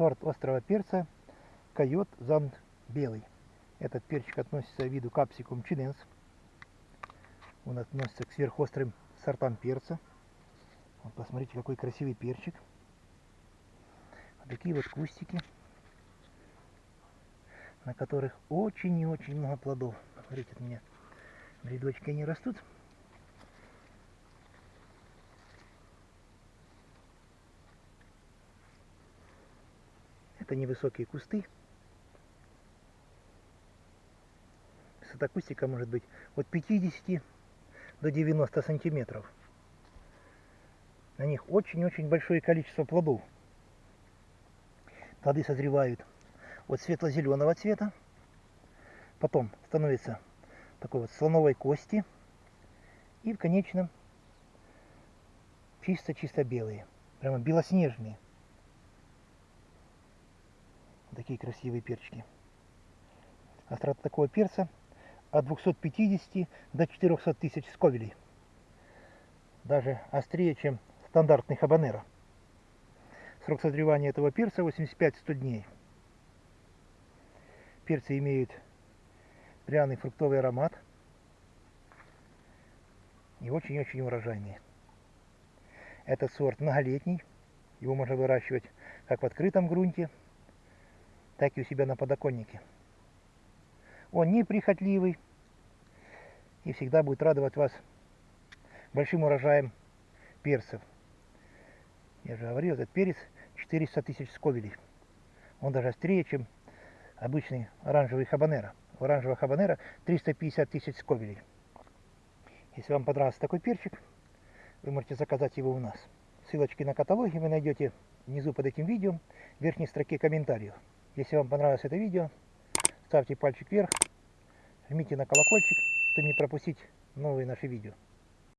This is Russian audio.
сорт острого перца койот зант белый. Этот перчик относится к виду капсикум чиненс. Он относится к сверхострым сортам перца. Вот посмотрите, какой красивый перчик. Вот такие вот кустики, на которых очень и очень много плодов. Смотрите, у меня в они растут. Это невысокие кусты. Высота кустика может быть от 50 до 90 сантиметров. На них очень-очень большое количество плодов. Плоды созревают от светло-зеленого цвета, потом становится такой вот слоновой кости и в конечном чисто-чисто белые, прямо белоснежные такие красивые перчики. Острота такого перца от 250 до 400 тысяч сковелей. Даже острее, чем стандартный хабанеро. Срок созревания этого перца 85-100 дней. Перцы имеют пряный фруктовый аромат и очень-очень урожайные. Этот сорт многолетний, его можно выращивать как в открытом грунте, так и у себя на подоконнике. Он неприхотливый и всегда будет радовать вас большим урожаем перцев. Я же говорил, этот перец 400 тысяч сковелей. Он даже острее, чем обычный оранжевый хабанера. У оранжевого хабанера 350 тысяч сковелей. Если вам понравился такой перчик, вы можете заказать его у нас. Ссылочки на каталоги вы найдете внизу под этим видео, в верхней строке комментариев. Если вам понравилось это видео, ставьте пальчик вверх, жмите на колокольчик, чтобы не пропустить новые наши видео.